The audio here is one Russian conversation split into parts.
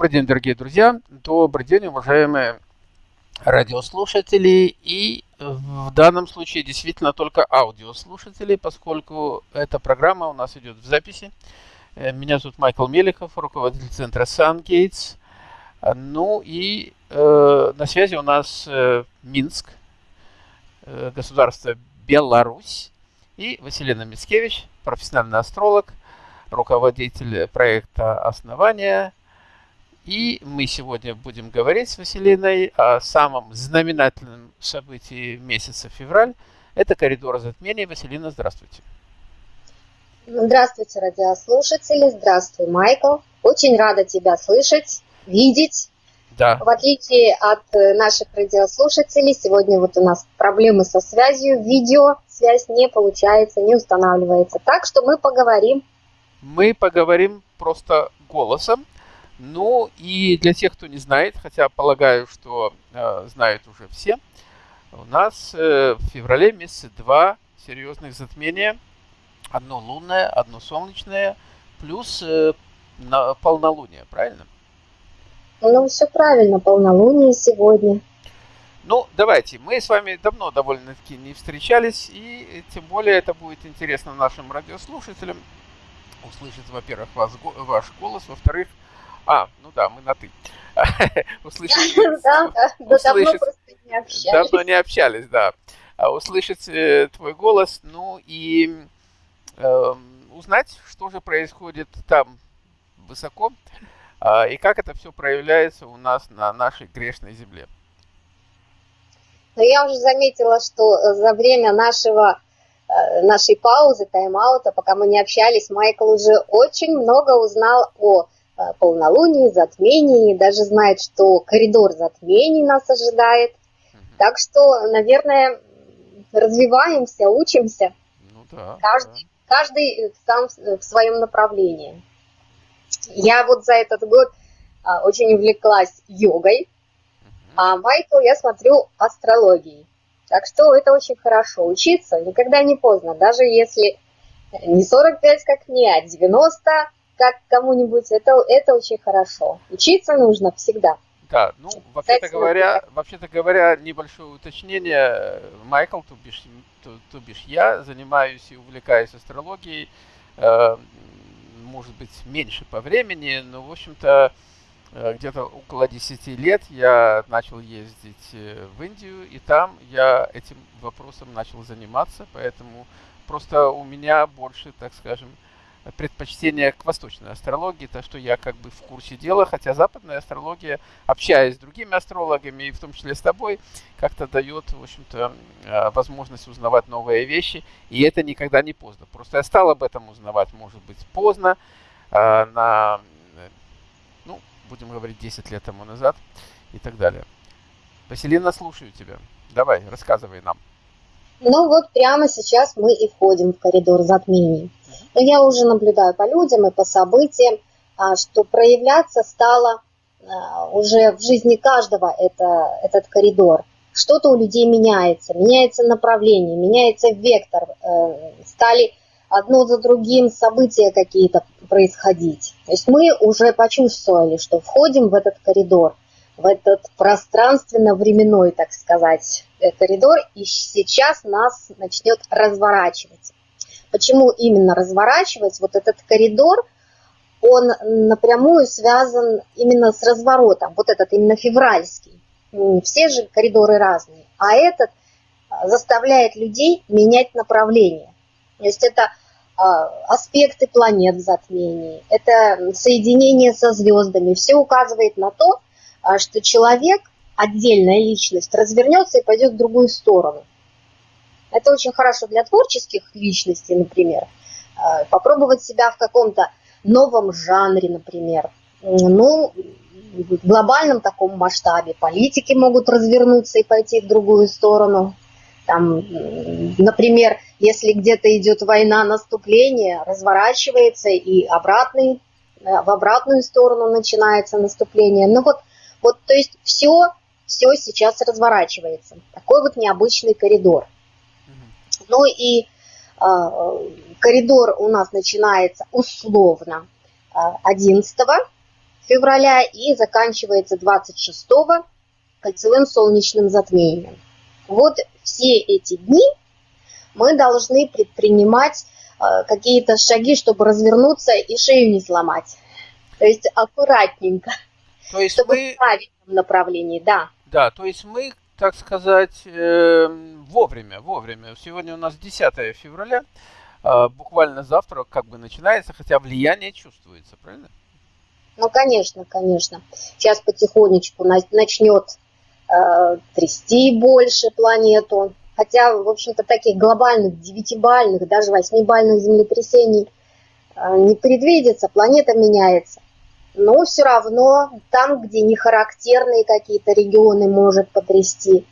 Добрый день, дорогие друзья. Добрый день, уважаемые радиослушатели. И в данном случае действительно только аудиослушатели, поскольку эта программа у нас идет в записи. Э, меня зовут Майкл Меликов, руководитель центра SunGates. Ну и э, на связи у нас э, Минск, э, государство Беларусь, и Василина Мицкевич, профессиональный астролог, руководитель проекта «Основания». И мы сегодня будем говорить с Василиной о самом знаменательном событии месяца февраль. Это коридор затмений. Василина, здравствуйте. Здравствуйте, радиослушатели. Здравствуй, Майкл. Очень рада тебя слышать, видеть. Да. В отличие от э, наших радиослушателей, сегодня вот у нас проблемы со связью, видео связь не получается, не устанавливается. Так что мы поговорим. Мы поговорим просто голосом. Ну и для тех, кто не знает, хотя полагаю, что э, знают уже все, у нас э, в феврале месяце два серьезных затмения. Одно лунное, одно солнечное, плюс э, на полнолуние, правильно? Ну, все правильно, полнолуние сегодня. Ну, давайте, мы с вами давно довольно-таки не встречались, и тем более это будет интересно нашим радиослушателям услышать, во-первых, вас, ваш голос, во-вторых, а, ну да, мы на «ты». Услышать... Да, да, давно просто не общались. Давно не общались, да. А услышать э, твой голос, ну и эм, узнать, что же происходит там высоко, а, и как это все проявляется у нас на нашей грешной земле. Но я уже заметила, что э, за время нашего, э, нашей паузы, тайм-аута, пока мы не общались, Майкл уже очень много узнал о полнолунии, затмении, даже знает, что коридор затмений нас ожидает. Так что, наверное, развиваемся, учимся. Ну, да, каждый, да. каждый сам в своем направлении. Я вот за этот год а, очень увлеклась йогой, а Майкл, я смотрю, астрологией. Так что это очень хорошо. Учиться никогда не поздно, даже если не 45, как мне, а 90, как кому-нибудь, это, это очень хорошо. Учиться нужно всегда. Да, ну, вообще-то говоря, вообще-то говоря, небольшое уточнение. Майкл, то бишь, то, то бишь я, занимаюсь и увлекаюсь астрологией, э, может быть, меньше по времени, но, в общем-то, Э, где-то около 10 лет я начал ездить э, в Индию, и там я этим вопросом начал заниматься, поэтому просто у меня больше, так скажем, предпочтение к восточной астрологии, то что я как бы в курсе дела, хотя западная астрология, общаясь с другими астрологами, и в том числе с тобой, как-то дает, в общем-то, э, возможность узнавать новые вещи, и это никогда не поздно. Просто я стал об этом узнавать, может быть, поздно, на будем говорить, 10 лет тому назад и так далее. Василина, слушаю тебя. Давай, рассказывай нам. Ну вот прямо сейчас мы и входим в коридор затмений. Но я уже наблюдаю по людям и по событиям, а, что проявляться стало а, уже в жизни каждого это, этот коридор. Что-то у людей меняется, меняется направление, меняется вектор. Э, стали одно за другим события какие-то происходить. То есть мы уже почувствовали, что входим в этот коридор, в этот пространственно-временной, так сказать, э, коридор, и сейчас нас начнет разворачивать. Почему именно разворачивать? Вот этот коридор, он напрямую связан именно с разворотом, вот этот именно февральский. Все же коридоры разные, а этот а, заставляет людей менять направление. То есть это а, аспекты планет в затмении, это соединение со звездами. Все указывает на то, а, что человек, отдельная личность, развернется и пойдет в другую сторону. Это очень хорошо для творческих личностей, например. А, попробовать себя в каком-то новом жанре, например. Ну, в глобальном таком масштабе. Политики могут развернуться и пойти в другую сторону. Там, например, если где-то идет война, наступление, разворачивается и обратный, э, в обратную сторону начинается наступление. Ну вот, вот то есть все, все сейчас разворачивается. Такой вот необычный коридор. Ну и э, коридор у нас начинается условно 11 э, февраля и заканчивается 26 кольцевым солнечным затмением. Вот все эти дни мы должны предпринимать э, какие-то шаги, чтобы развернуться и шею не сломать. То есть аккуратненько. То есть чтобы мы... в правильном направлении, да. Да, то есть мы, так сказать, э, вовремя, вовремя. Сегодня у нас 10 февраля, э, буквально завтра как бы начинается, хотя влияние чувствуется, правильно? Ну, конечно, конечно. Сейчас потихонечку начнет э, трясти больше планету. Хотя, в общем-то, таких глобальных, девятибальных, даже восьмибальных землетрясений э, не предвидится. Планета меняется. Но все равно там, где не характерные какие-то регионы, может потрясти.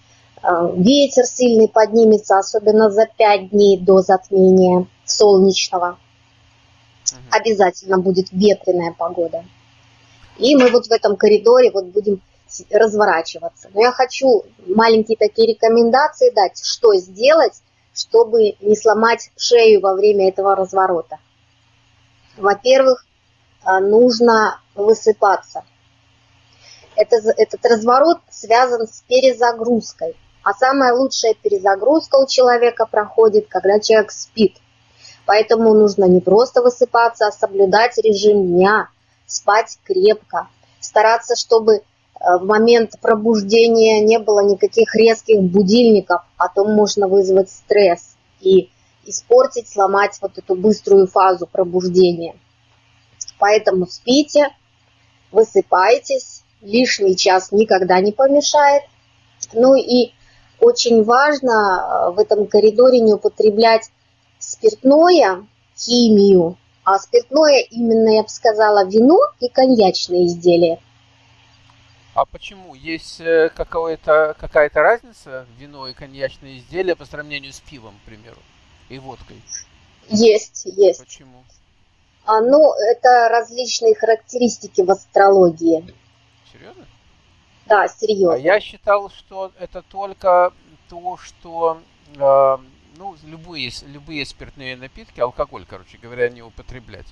Э, ветер сильный поднимется, особенно за пять дней до затмения солнечного. Обязательно будет ветреная погода. И мы вот в этом коридоре вот будем разворачиваться. Но я хочу маленькие такие рекомендации дать, что сделать, чтобы не сломать шею во время этого разворота. Во-первых, нужно высыпаться. Это, этот разворот связан с перезагрузкой. А самая лучшая перезагрузка у человека проходит, когда человек спит. Поэтому нужно не просто высыпаться, а соблюдать режим дня, спать крепко, стараться, чтобы э, в момент пробуждения не было никаких резких будильников, а то можно вызвать стресс и испортить, сломать вот эту быструю фазу пробуждения. Поэтому спите, высыпайтесь, лишний час никогда не помешает. Ну и очень важно э, в этом коридоре не употреблять спиртное, химию, а спиртное именно, я бы сказала, вино и коньячные изделия. А почему? Есть э, какая-то какая разница вино и коньячные изделия по сравнению с пивом, к примеру, и водкой? Есть, есть. Почему? А, ну, это различные характеристики в астрологии. Серьезно? Да, серьезно. А я считал, что это только то, что э, ну, любые, любые спиртные напитки, алкоголь, короче говоря, не употреблять.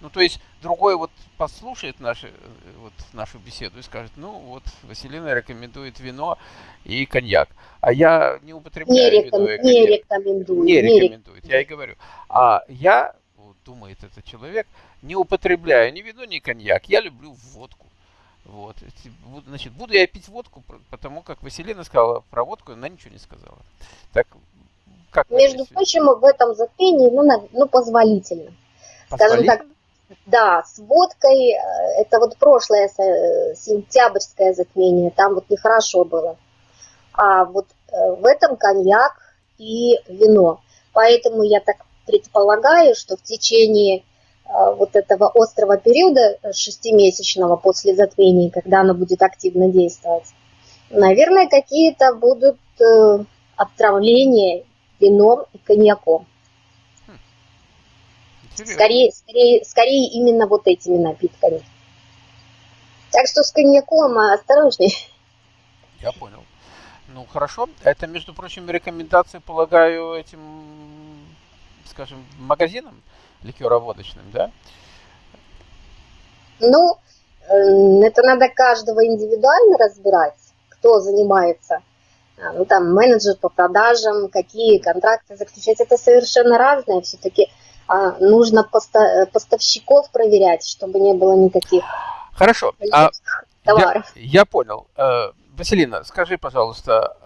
Ну, то есть другой вот послушает наши, вот, нашу беседу и скажет, ну, вот Василина рекомендует вино и коньяк, а я не употребляю не реком... вино и коньяк. Не рекомендую. Не, не рекомендует, я и говорю. А я, думает этот человек, не употребляю ни вино, ни коньяк, я люблю водку. Вот, значит, буду я пить водку, потому как Василина сказала про водку, она ничего не сказала. Так как Между прочим, в этом затмении, ну, на, ну позволительно. Скажем так, да, с водкой, э, это вот прошлое сентябрьское затмение, там вот нехорошо было. А вот э, в этом коньяк и вино. Поэтому я так предполагаю, что в течение вот этого острого периода шестимесячного после затмения, когда оно будет активно действовать, наверное, какие-то будут отравления вином и коньяком. Скорее, скорее, скорее именно вот этими напитками. Так что с коньяком осторожней. Я понял. Ну хорошо. Это, между прочим, рекомендации, полагаю, этим, скажем, магазинам ликероводочным, да? Ну, это надо каждого индивидуально разбирать, кто занимается а, ну, там, менеджер по продажам, какие контракты заключать, это совершенно разное. Все-таки а, нужно поста поставщиков проверять, чтобы не было никаких Хорошо. А, товаров. Я, я понял. Э, Василина, скажи, пожалуйста,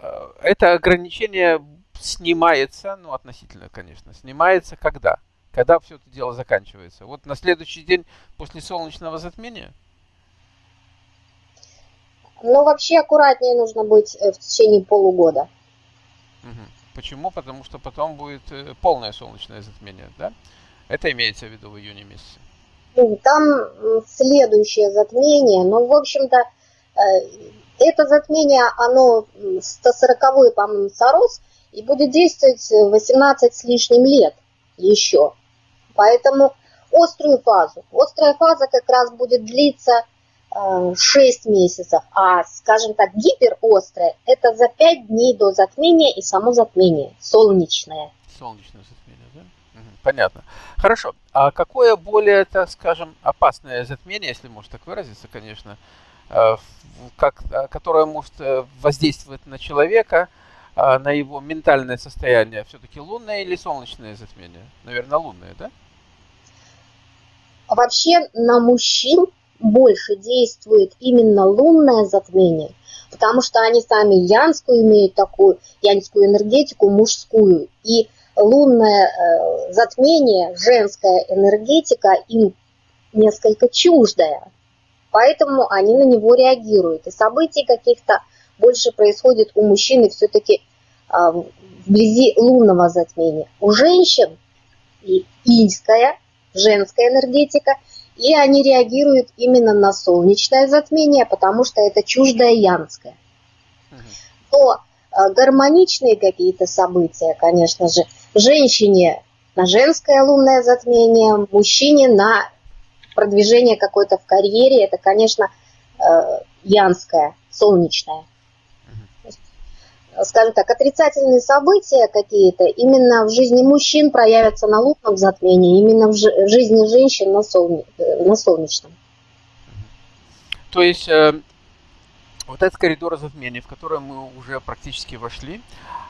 э, это ограничение снимается, ну, относительно, конечно, снимается когда? Когда все это дело заканчивается? Вот на следующий день после солнечного затмения? Но вообще аккуратнее нужно быть э, в течение полугода. Почему? Потому что потом будет э, полное солнечное затмение, да? Это имеется в виду в июне месяце? Ну, там следующее затмение, но, в общем-то, э, это затмение, оно 140-й, по-моему, Сорос, и будет действовать 18 с лишним лет еще. Поэтому острую фазу. Острая фаза как раз будет длиться 6 месяцев, а, скажем так, гиперострое – это за 5 дней до затмения и само затмение, солнечное. Солнечное затмение, да? Понятно. Хорошо. А какое более, так скажем, опасное затмение, если можно так выразиться, конечно, э, как, э, которое может э, воздействовать на человека, на его ментальное состояние, все-таки лунное или солнечное затмение? Наверное, лунное, да? Вообще на мужчин больше действует именно лунное затмение, потому что они сами янскую имеют такую, янскую энергетику, мужскую. И лунное э, затмение, женская энергетика им несколько чуждая. Поэтому они на него реагируют. И событий каких-то больше происходит у мужчины все-таки э, вблизи лунного затмения. У женщин и иньская, женская энергетика, и они реагируют именно на солнечное затмение, потому что это чуждое янское. То э, гармоничные какие-то события, конечно же, женщине на женское лунное затмение, мужчине на продвижение какое-то в карьере, это, конечно, э, янское, солнечное. Скажем так, отрицательные события какие-то именно в жизни мужчин проявятся на лунном затмении, именно в жизни женщин на, солне, э, на солнечном. То есть э, вот этот коридор затмений, в который мы уже практически вошли,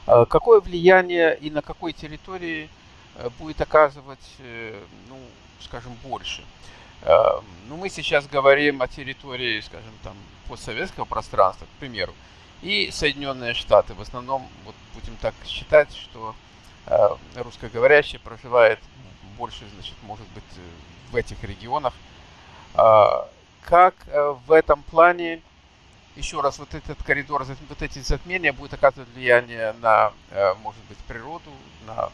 а какое влияние и на какой территории э, будет оказывать, э, ну, скажем, больше? А, ну, мы сейчас говорим о территории, скажем, там, постсоветского пространства, к примеру, и Соединенные Штаты. В основном, вот будем так считать, что а, русскоговорящие проживает больше, значит, может быть, в этих регионах. Как э, в этом плане еще раз, вот этот коридор, вот эти затмения будут оказывать влияние на, э, может быть, природу, на...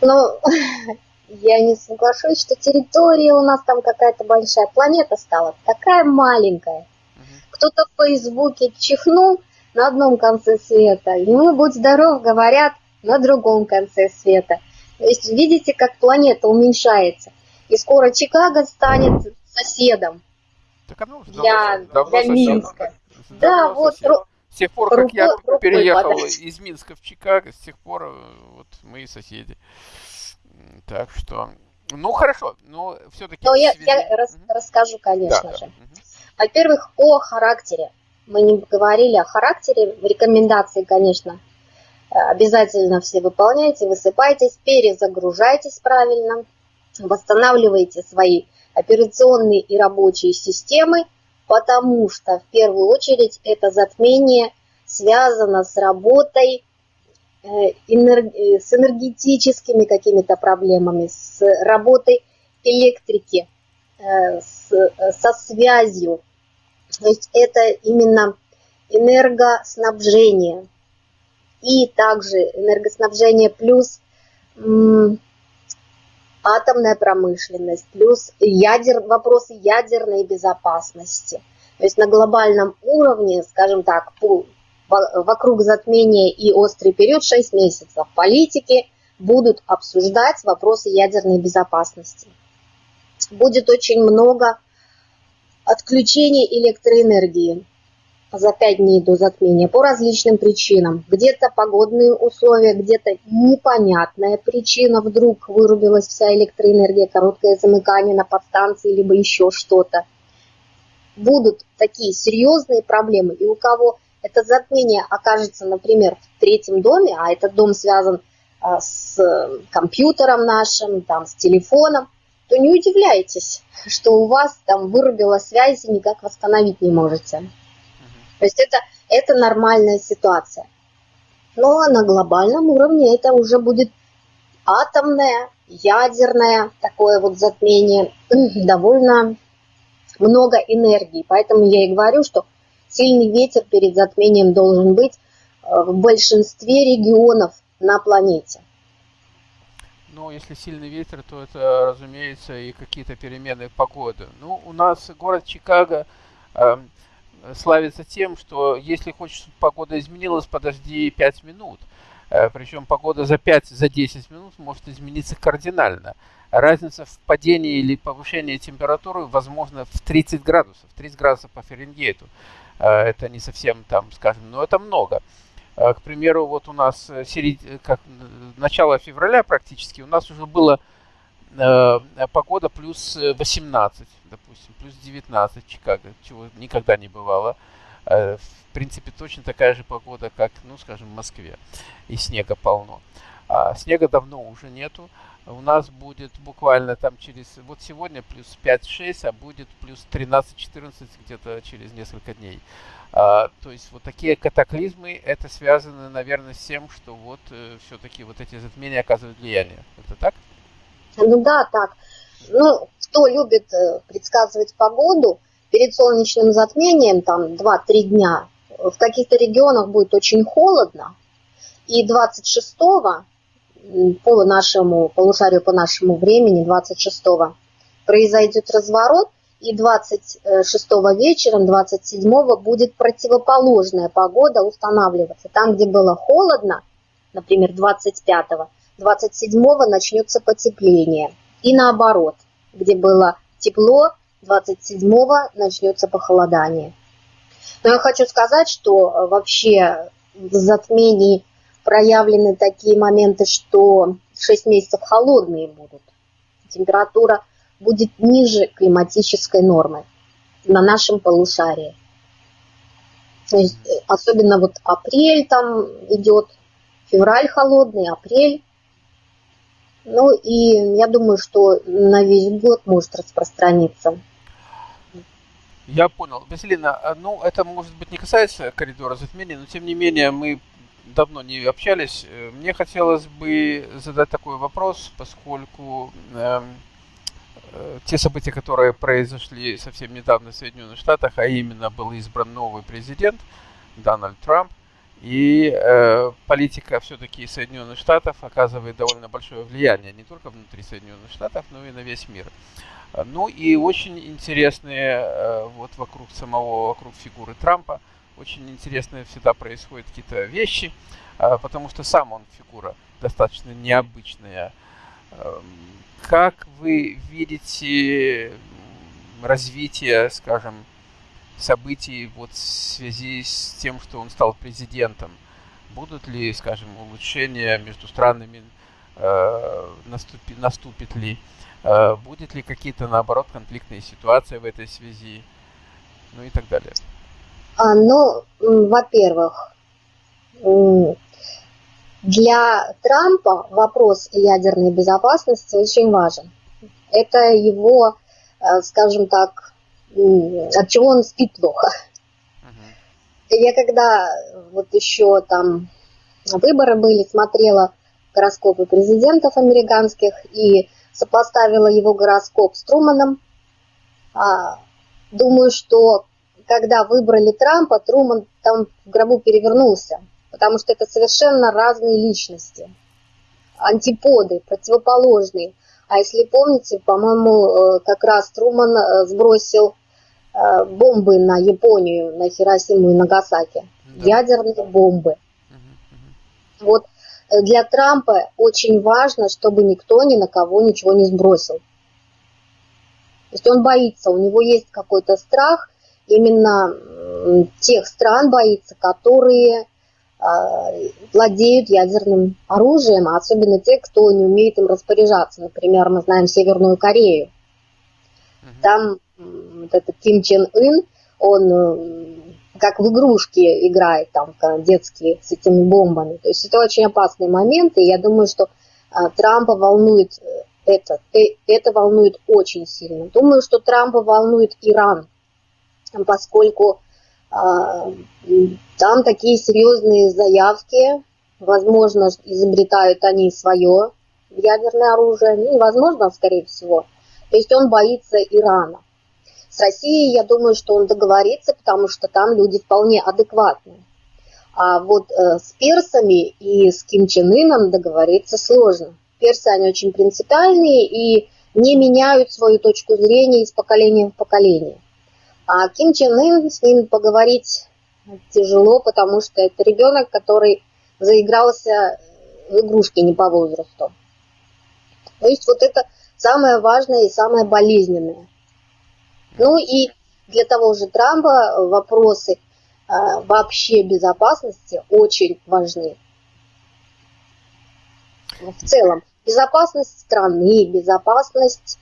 Ну, я не соглашусь, что территория у нас там какая-то большая. Планета стала такая маленькая. Кто-то в Фейсбуке чихнул на одном конце света, ему, будь здоров, говорят на другом конце света. То есть видите, как планета уменьшается. И скоро Чикаго станет соседом. Так оно уже для, давно, для Минска. Да, вот. С тех пор, как я переехал из Минска в Чикаго, с тех пор э, вот мои соседи. Так что, ну хорошо, но все-таки... Но я, я рас, угу. расскажу, конечно да, же. Да. Угу. Во-первых, о характере. Мы не говорили о характере. Рекомендации, конечно, обязательно все выполняйте, высыпайтесь, перезагружайтесь правильно, восстанавливайте свои операционные и рабочие системы, потому что в первую очередь это затмение связано с работой, э, э, с энергетическими какими-то проблемами, с работой электрики, э, со связью. То есть это именно энергоснабжение. И также энергоснабжение плюс атомная промышленность, плюс ядер, вопросы ядерной безопасности. То есть на глобальном уровне, скажем так, по, вокруг затмения и острый период 6 месяцев политики будут обсуждать вопросы ядерной безопасности. Будет очень много отключений электроэнергии за 5 дней до затмения по различным причинам. Где-то погодные условия, где-то непонятная причина, вдруг вырубилась вся электроэнергия, короткое замыкание на подстанции, либо еще что-то. Будут такие серьезные проблемы, и у кого это затмение окажется, например, в третьем доме, а этот дом связан а, с компьютером нашим, там, с телефоном, то не удивляйтесь, что у вас там вырубила связь и никак восстановить не можете. То есть это, это нормальная ситуация. Но на глобальном уровне это уже будет атомное, ядерное такое вот затмение, довольно много энергии. Поэтому я и говорю, что сильный ветер перед затмением должен быть э, в большинстве регионов на планете. Ну, если сильный ветер, то это, разумеется, и какие-то перемены погоды. Ну, у нас город Чикаго эм, славится тем, что если хочешь, чтобы погода изменилась, подожди 5 минут. Э, Причем погода за 5-10 за минут может измениться кардинально. Разница в падении или повышении температуры возможно в 30 градусов, 30 градусов по Фаренгейту. Э, это не совсем там, скажем, но это много. К примеру, вот у нас серед... как начало февраля практически, у нас уже было э, погода плюс 18, допустим, плюс 19 в Чикаго, чего никогда не бывало. Э, в принципе, точно такая же погода, как, ну, скажем, в Москве. И снега полно. А снега давно уже нету. У нас будет буквально там через... Вот сегодня плюс 5-6, а будет плюс 13-14 где-то через несколько дней. А, то есть вот такие катаклизмы, это связано, наверное, с тем, что вот э, все-таки вот эти затмения оказывают влияние. Это так? Ну да, так. Ну, кто любит э, предсказывать погоду, перед солнечным затмением, там 2-3 дня, в каких-то регионах будет очень холодно, и 26-го по нашему полушарию, по нашему времени, 26-го, произойдет разворот, и 26-го вечером, 27-го будет противоположная погода устанавливаться. Там, где было холодно, например, 25-го, 27-го начнется потепление. И наоборот, где было тепло, 27-го начнется похолодание. Но я хочу сказать, что э, вообще в затмении проявлены такие моменты, что 6 месяцев холодные будут. Температура будет ниже климатической нормы на нашем полушарии. То есть, э, особенно вот апрель там идет, февраль холодный, апрель. Ну и я думаю, что на весь год может распространиться. Я понял. Василина, а, ну это может быть не касается коридора затмений, но тем не менее мы давно не общались. Э, мне хотелось бы задать такой вопрос, поскольку э, э, те события, которые произошли совсем недавно в Соединенных Штатах, а именно был избран новый президент Дональд Трамп, и э, политика все-таки Соединенных Штатов оказывает довольно большое влияние не только внутри Соединенных Штатов, но и на весь мир. Ну и очень интересные э, вот вокруг самого, вокруг фигуры Трампа – очень интересные всегда происходят какие-то вещи, а, потому что сам он фигура достаточно необычная. Эм, как вы видите развитие, скажем, событий вот в связи с тем, что он стал президентом? Будут ли, скажем, улучшения между странами, э, наступи, наступит ли? Э, будет ли какие-то, наоборот, конфликтные ситуации в этой связи? Ну и так далее. А, ну, во-первых, для Трампа вопрос ядерной безопасности очень важен. Это его, э, скажем так, от чего он спит плохо. Я когда вот еще там выборы были, смотрела гороскопы президентов американских и сопоставила его гороскоп с Труманом. А, думаю, что когда выбрали Трампа, Труман там в гробу перевернулся, потому что это совершенно разные личности, антиподы, противоположные. А если помните, по-моему, э, как раз Труман э, сбросил э, бомбы на Японию, на Хиросиму и Нагасаки, да. ядерные бомбы. Угу, Вот для Трампа очень важно, чтобы никто ни на кого ничего не сбросил. То есть он боится, у него есть какой-то страх, именно тех стран боится, которые владеют ядерным оружием, а особенно те, кто не умеет им распоряжаться. Например, мы знаем Северную Корею. Там вот этот Ким Чен Ын, он как в игрушки играет там детские с этими бомбами. То есть это очень опасный момент, и я думаю, что Трампа волнует э, это, э, это волнует очень сильно. Думаю, что Трампа волнует Иран, поскольку там такие серьезные заявки, возможно, изобретают они свое ядерное оружие, ну, невозможно, скорее всего. То есть он боится Ирана. С Россией, я думаю, что он договорится, потому что там люди вполне адекватные. А вот э, с персами и с Ким Чен Ыном договориться сложно. Персы, они очень принципиальные и не меняют свою точку зрения из поколения в поколение. А Ким Чен Ын, с ним поговорить тяжело, потому что это ребенок, который заигрался в игрушки не по возрасту. То есть вот это самое важное и самое болезненное. Ну и для того же Трампа вопросы вообще безопасности очень важны. В целом, безопасность страны, безопасность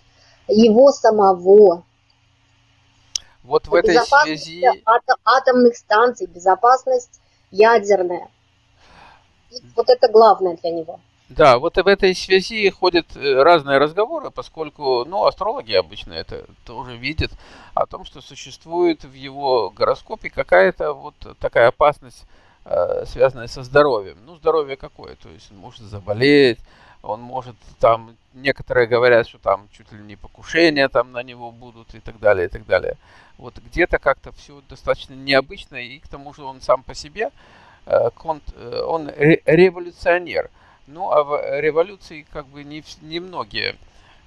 его самого. Вот в этой связи... Атом, атомных станций, безопасность ядерная. И вот это главное для него. Да, вот в этой связи ходят э, разные разговоры, поскольку, ну, астрологи обычно это тоже видят, о том, что существует в его гороскопе какая-то вот такая опасность, э, связанная со здоровьем. Ну, здоровье какое? То есть он может заболеть, он может там, некоторые говорят, что там чуть ли не покушения там на него будут и так далее, и так далее. Вот где-то как-то все достаточно необычно, и к тому же он сам по себе, э, он революционер – ну, а в революции как бы не, не многие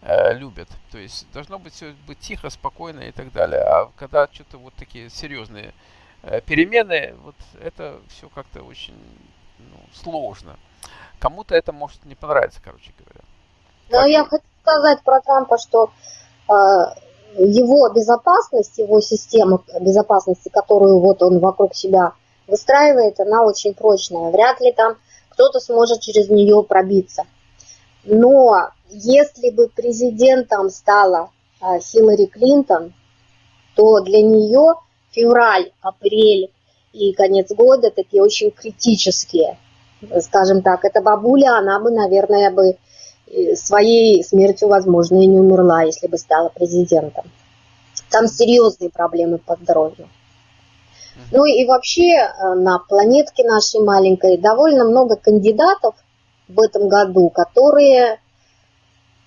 э, любят. То есть должно быть все быть тихо, спокойно и так далее. А когда что-то вот такие серьезные э, перемены, вот это все как-то очень ну, сложно. Кому-то это может не понравиться, короче говоря. Но я хочу сказать про Трампа, что э, его безопасность, его система безопасности, которую вот он вокруг себя выстраивает, она очень прочная. Вряд ли там кто-то сможет через нее пробиться. Но если бы президентом стала а, Хиллари Клинтон, то для нее февраль, апрель и конец года такие очень критические. Скажем так, эта бабуля, она бы, наверное, бы э, своей смертью, возможно, и не умерла, если бы стала президентом. Там серьезные проблемы по здоровью. Ну и вообще э, на планетке нашей маленькой довольно много кандидатов в этом году, которые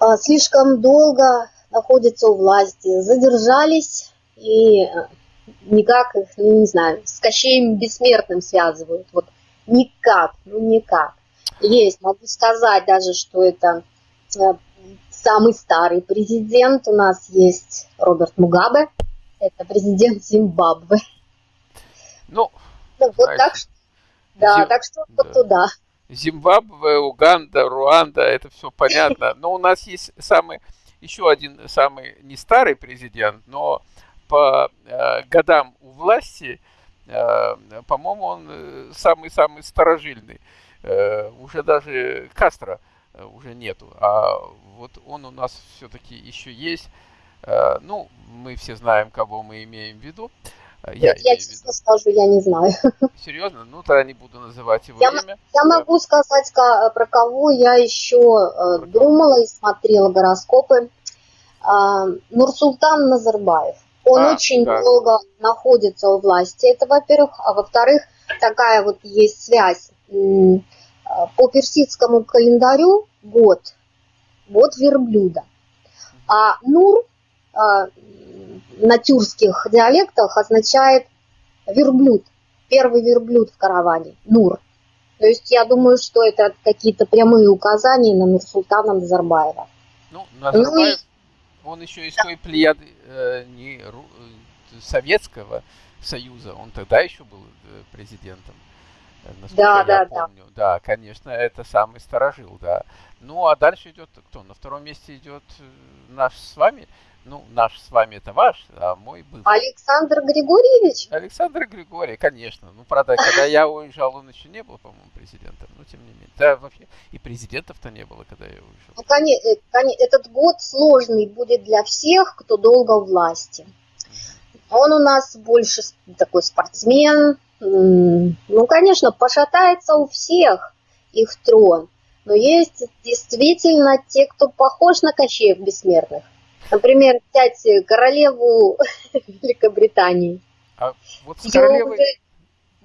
э, слишком долго находятся у власти, задержались и никак их, ну не знаю, с Кощеем Бессмертным связывают. Вот никак, ну никак. Есть, могу сказать даже, что это самый старый президент. У нас есть Роберт Мугабе, это президент Зимбабве. Ну, ну вот так что, да, Зим... так что да. туда. Зимбабве, Уганда, Руанда, это все понятно. Но у нас есть самый, еще один самый не старый президент, но по э, годам у власти, э, по-моему, он самый-самый старожильный. Э, уже даже Кастро э, уже нету, а вот он у нас все-таки еще есть. Э, ну, мы все знаем, кого мы имеем в виду. Э, я, я честно скажу, я не знаю. Серьезно? Ну, тогда не буду называть его я, имя. Я да. могу сказать, про кого я еще э, про думала кого? и смотрела гороскопы. А, Нурсултан Назарбаев. Он а, очень да. долго находится у власти, это во-первых. А во-вторых, такая вот есть связь. По персидскому календарю год, год верблюда. А Нур а, на тюркских диалектах означает верблюд, первый верблюд в караване, Нур. То есть я думаю, что это какие-то прямые указания на Нурсултана Назарбаева. Ну, Назарбаев, ну, и... он еще из да. той плеяды э, не ру, э, Советского Союза, он тогда еще был э, президентом. Э, да, да, помню. да. Да, конечно, это самый старожил, да. Ну, а дальше идет кто? На втором месте идет наш с вами ну, наш с вами это ваш, а мой был. Александр Григорьевич? Александр Григорий, конечно. Ну, правда, когда я уезжал, он еще не был, по-моему, президентом. Но тем не менее. Да, вообще. И президентов-то не было, когда я уезжал. Ну, конечно, э, этот год сложный будет для всех, кто долго у власти. Он у нас больше такой спортсмен. Ну, конечно, пошатается у всех их трон. Но есть действительно те, кто похож на Кощеев Бессмертных. Например, взять королеву Великобритании. А вот с королевой... Уже,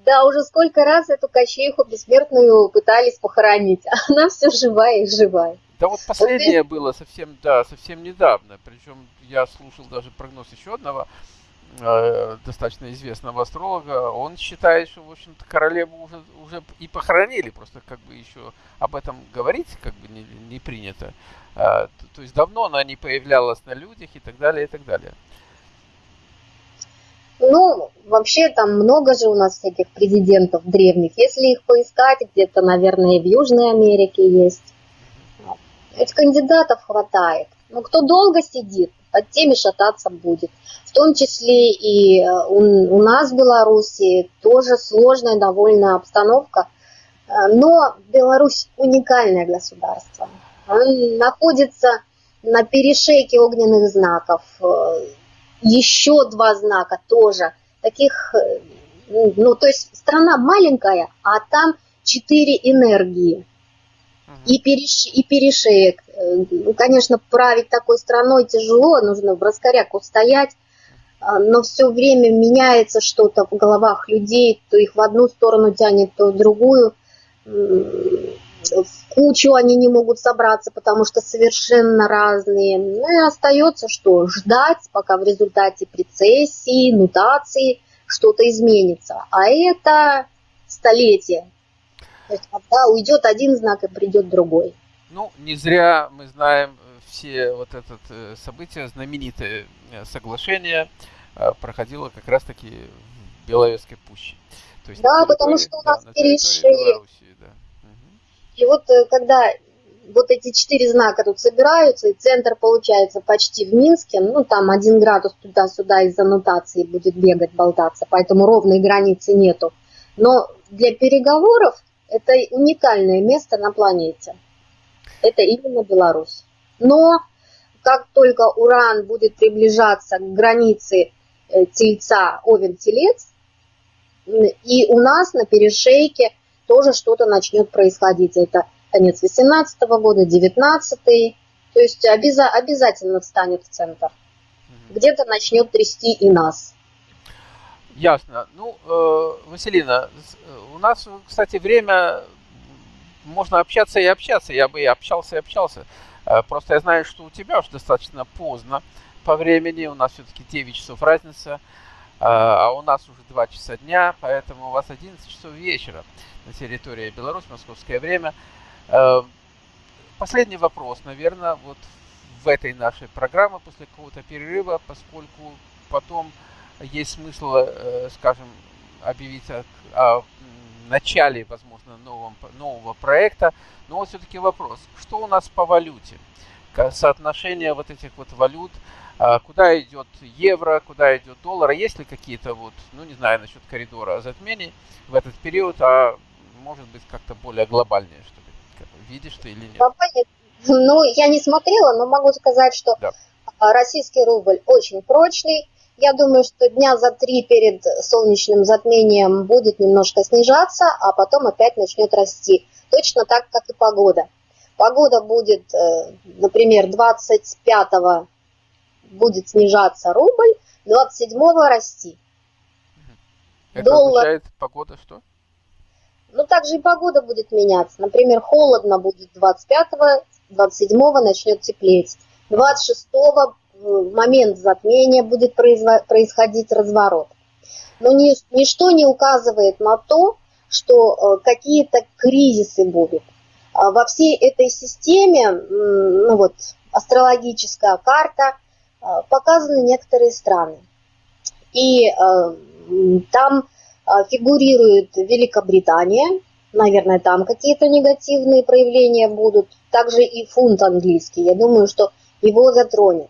да, уже сколько раз эту Кощеиху бессмертную пытались похоронить, а она все живая и живая. Да вот последнее вот было совсем, да, совсем недавно. Причем я слушал даже прогноз еще одного э, достаточно известного астролога. Он считает, что, в общем-то, королеву уже, уже и похоронили. Просто как бы еще об этом говорить как бы не, не принято. А, то есть давно она не появлялась на людях и так далее, и так далее. Ну, вообще там много же у нас всяких президентов древних. Если их поискать, где-то, наверное, в Южной Америке есть. Этих кандидатов хватает. Но кто долго сидит, под теми шататься будет. В том числе и э, у, у нас в Беларуси тоже сложная довольно обстановка. Э, но Беларусь уникальное государство. Он находится на перешейке огненных знаков. Еще два знака тоже. Таких, ну, то есть страна маленькая, а там четыре энергии и, переш, и перешеек. Э, ну, конечно, править такой страной тяжело, нужно в раскоряку стоять, а, но все время меняется что-то в головах людей, то их в одну сторону тянет, то в другую. В кучу они не могут собраться, потому что совершенно разные. Ну и остается что? Ждать, пока в результате прецессии, нутации что-то изменится. А это столетие. То есть когда уйдет один знак и придет другой. Ну, не зря мы знаем э, все вот это э, событие, знаменитое э, соглашение проходило как раз-таки в Беловежской пуще. То есть да, потому что у нас да, перешли. Да. И вот когда вот эти четыре знака тут собираются, и центр получается почти в Минске, ну там один градус туда-сюда из-за нотации будет бегать, болтаться, поэтому ровной границы нету. Но для переговоров это уникальное место на планете. Это именно Беларусь. Но как только Уран будет приближаться к границе э, Тельца Овен-Телец, и у нас на перешейке тоже что-то начнет происходить. Это конец 18 -го года, 19 -й. То есть обяза обязательно встанет в центр. Где-то начнет трясти и нас. Ясно. Ну, э, Василина, э, у нас, кстати, время можно общаться и общаться. Я бы и общался, и общался. Э, просто я знаю, что у тебя уже достаточно поздно по времени. У нас все-таки 9 часов разница, а у нас уже 2 часа дня, поэтому у вас 11 часов вечера на территории Беларусь, московское время. Последний вопрос, наверное, вот в этой нашей программе после какого-то перерыва, поскольку потом есть смысл, э, скажем, объявить о, о начале, возможно, нового, нового проекта. Но вот все-таки вопрос, что у нас по валюте? Соотношение вот этих вот валют, а, куда идет евро, куда идет доллар, есть ли какие-то вот, ну не знаю насчет коридора затмений в этот период, а может быть как-то более глобальнее, что ли? Видишь ты или нет? Ну, я не смотрела, но могу сказать, что да. российский рубль очень прочный, я думаю, что дня за три перед солнечным затмением будет немножко снижаться, а потом опять начнет расти. Точно так, как и погода. Погода будет, э, например, 25-го будет снижаться рубль, 27-го расти. Это Доллар... означает погода что? Ну, также и погода будет меняться. Например, холодно будет 25-го, 27-го начнет теплеть. 26-го в момент затмения будет происходить разворот. Но ничто не указывает на то, что э, какие-то кризисы будут. А во всей этой системе, ну вот, астрологическая карта, э, показаны некоторые страны. И э, там фигурирует Великобритания, наверное, там какие-то негативные проявления будут, также и фунт английский, я думаю, что его затронет.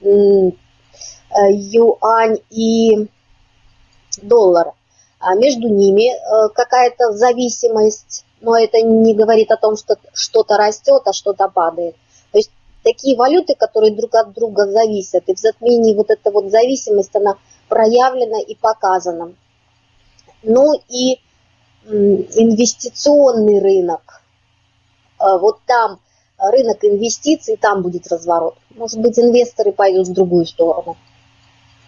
Э, юань и доллар. А между ними э, какая-то зависимость, но это не говорит о том, что что-то растет, а что-то падает. То есть такие валюты, которые друг от друга зависят, и в затмении вот эта вот зависимость, она проявлена и показана. Ну и инвестиционный рынок. Э, вот там рынок инвестиций, там будет разворот. Может быть, инвесторы пойдут в другую сторону.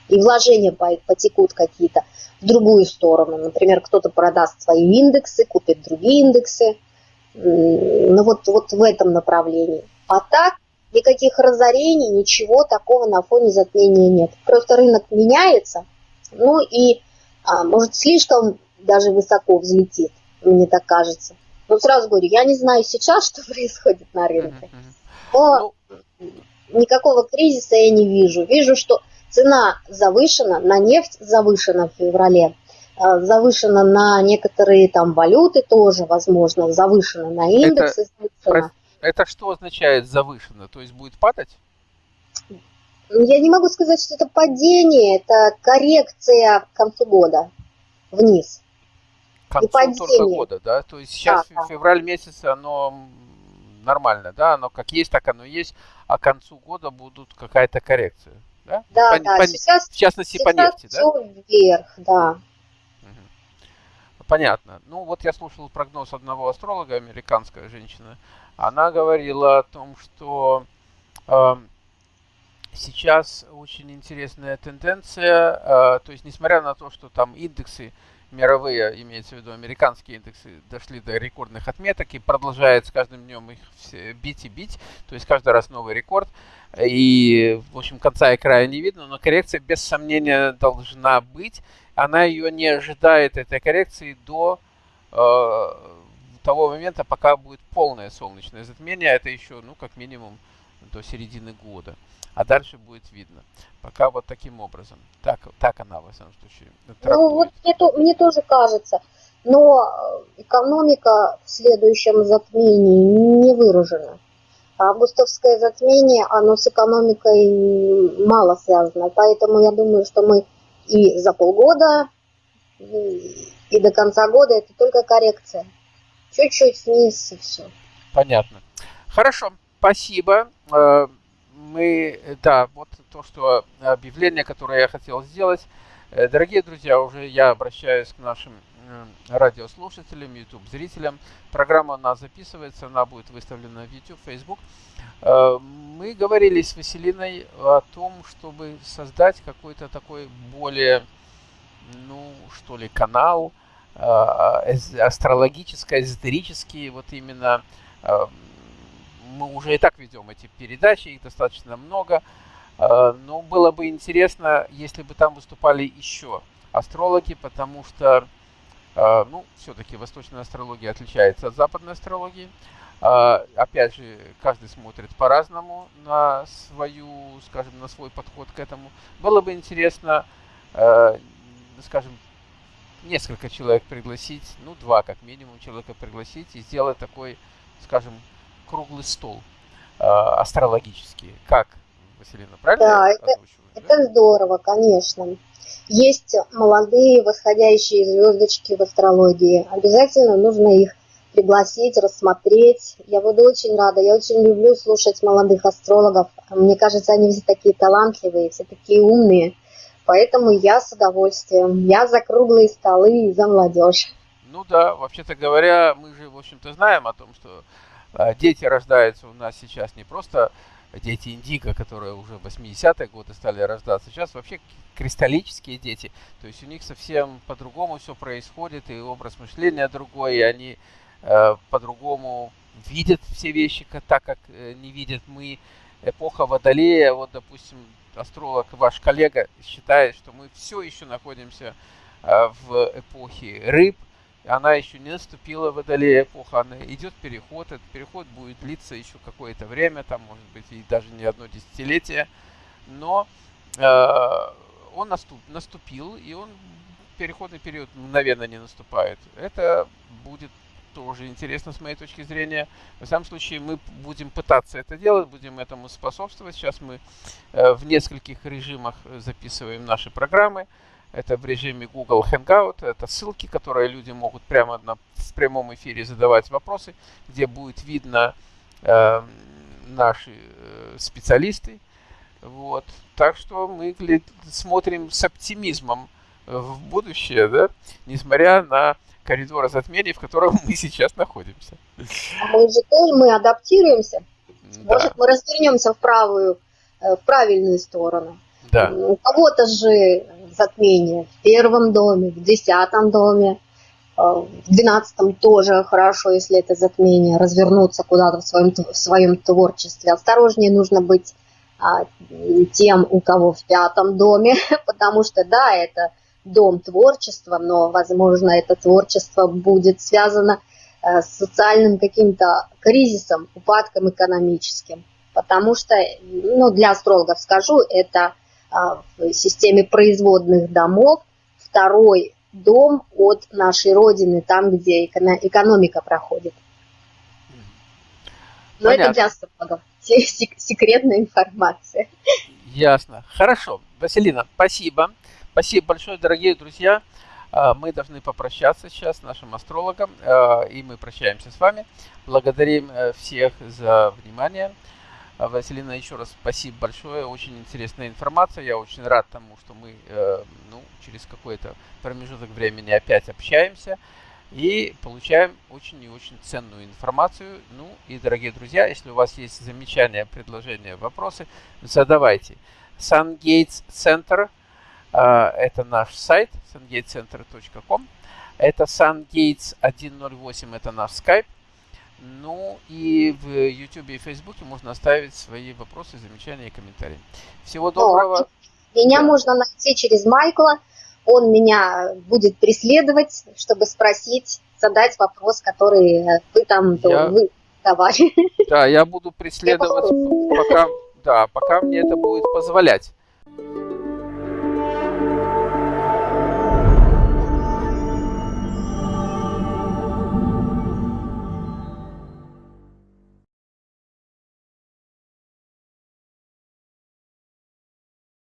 И вложения потекут какие-то в другую сторону. Например, кто-то продаст свои индексы, купит другие индексы. Ну вот, вот в этом направлении. А так, никаких разорений, ничего такого на фоне затмения нет. Просто рынок меняется, ну и, а, может, слишком даже высоко взлетит, мне так кажется. Но сразу говорю, я не знаю сейчас, что происходит на рынке. Но ну, никакого кризиса я не вижу. Вижу, что цена завышена, на нефть завышена в феврале, а, завышена на некоторые там валюты тоже, возможно, завышена на индексы. Это, это что означает завышено? То есть будет падать? Я не могу сказать, что это падение, это коррекция к концу года вниз. К концу только года, да? То есть сейчас да, февраль месяц, оно нормально, да? Оно как есть, так оно есть, а к концу года будут какая-то коррекция, да? Да, по, да. По, сейчас, в частности, сейчас по нефти, все да? вверх, да. Понятно. Ну, вот я слушал прогноз одного астролога, американская женщина. Она говорила о том, что э, сейчас очень интересная тенденция, э, то есть несмотря на то, что там индексы мировые, имеется в виду американские индексы, дошли до рекордных отметок и продолжает с каждым днем их бить и бить, то есть каждый раз новый рекорд. И, в общем, конца и края не видно, но коррекция без сомнения должна быть. Она ее не ожидает, этой коррекции, до э, того момента, пока будет полное солнечное затмение. Это еще, ну, как минимум, до середины года а дальше будет видно. Пока вот таким образом. Так, так она, во всяком случае, трактует. Ну, вот мне, то, мне тоже кажется. Но э, экономика в следующем затмении не выражена. Августовское затмение, оно с экономикой мало связано. Поэтому я думаю, что мы и за полгода, и до конца года это только коррекция. Чуть-чуть вниз и все. Понятно. Хорошо, спасибо. Э, мы, да, вот то, что объявление, которое я хотел сделать. Э, дорогие друзья, уже я обращаюсь к нашим радиослушателям, YouTube-зрителям. Программа у нас записывается, она будет выставлена в YouTube, Facebook. Э, мы говорили с Василиной о том, чтобы создать какой-то такой более, ну, что ли, канал э, астрологический, эзотерический, вот именно мы уже и так ведем эти передачи, их достаточно много. А, но было бы интересно, если бы там выступали еще астрологи, потому что, а, ну, все-таки восточная астрология отличается от западной астрологии. А, опять же, каждый смотрит по-разному на свою, скажем, на свой подход к этому. Было бы интересно, скажем, несколько человек пригласить, ну, два как минимум человека пригласить и сделать такой, скажем, круглый стол э, астрологический. Как, Василина, правильно? Да, это, да? это здорово, конечно. Есть молодые восходящие звездочки в астрологии. Обязательно нужно их пригласить, рассмотреть. Я буду очень рада. Я очень люблю слушать молодых астрологов. Мне кажется, они все такие талантливые, все такие умные. Поэтому я с удовольствием. Я за круглые столы и за молодежь. Ну да, вообще-то говоря, мы же, в общем-то, знаем о том, что дети рождаются у нас сейчас не просто дети индиго, которые уже в 80-е годы стали рождаться. Сейчас вообще кристаллические дети. То есть у них совсем по-другому все происходит, и образ мышления другой, и они э, по-другому видят все вещи так, как э, не видят мы. Эпоха Водолея, вот, допустим, астролог, ваш коллега считает, что мы все еще находимся э, в эпохе рыб, она еще не наступила водолея эпоха, она идет переход, этот переход будет длиться еще какое-то время, там может быть и даже не одно десятилетие, но э, он наступ, наступил, и он переходный период мгновенно не наступает. Это будет тоже интересно с моей точки зрения. В самом случае мы будем пытаться это делать, будем этому способствовать. Сейчас мы э, в нескольких режимах записываем наши программы. Это в режиме Google Hangout. Это ссылки, которые люди могут прямо на, в прямом эфире задавать вопросы, где будет видно э, наши э, специалисты. Вот. Так что мы смотрим с оптимизмом в будущее, да, несмотря на коридоры затмений, в котором мы сейчас находимся. Мы же тоже мы адаптируемся. Да. Может, мы развернемся в правую, э, в правильную сторону. Да. У кого-то же затмение в первом доме, в десятом доме, э, в двенадцатом тоже хорошо, если это затмение, развернуться куда-то в своем, в своем творчестве. Осторожнее нужно быть а, тем, у кого в пятом доме, потому что, да, это дом творчества, но, возможно, это творчество будет связано э, с социальным каким-то кризисом, упадком экономическим. Потому что, ну, для астрологов скажу, это в системе производных домов, второй дом от нашей Родины, там, где экономика проходит. Но Понятно. это для астрологов. секретная информация. Ясно. Хорошо. Василина, спасибо. Спасибо большое, дорогие друзья. А, мы должны попрощаться сейчас с нашим астрологом, а, и мы прощаемся с вами. Благодарим э, всех за внимание. А, Василина, еще раз спасибо большое, очень интересная информация. Я очень рад тому, что мы э, ну, через какой-то промежуток времени опять общаемся и получаем очень и очень ценную информацию. Ну и, дорогие друзья, если у вас есть замечания, предложения, вопросы, задавайте. SunGates Center – это наш сайт, sungatecenter.com. Это SunGates 108 – это наш скайп. Ну и в YouTube и Facebook можно оставить свои вопросы, замечания и комментарии. Всего доброго. Меня да. можно найти через Майкла он меня будет преследовать, чтобы спросить, задать вопрос, который вы там я... вы давали. Да, я буду преследовать, пока, да, пока мне это будет позволять.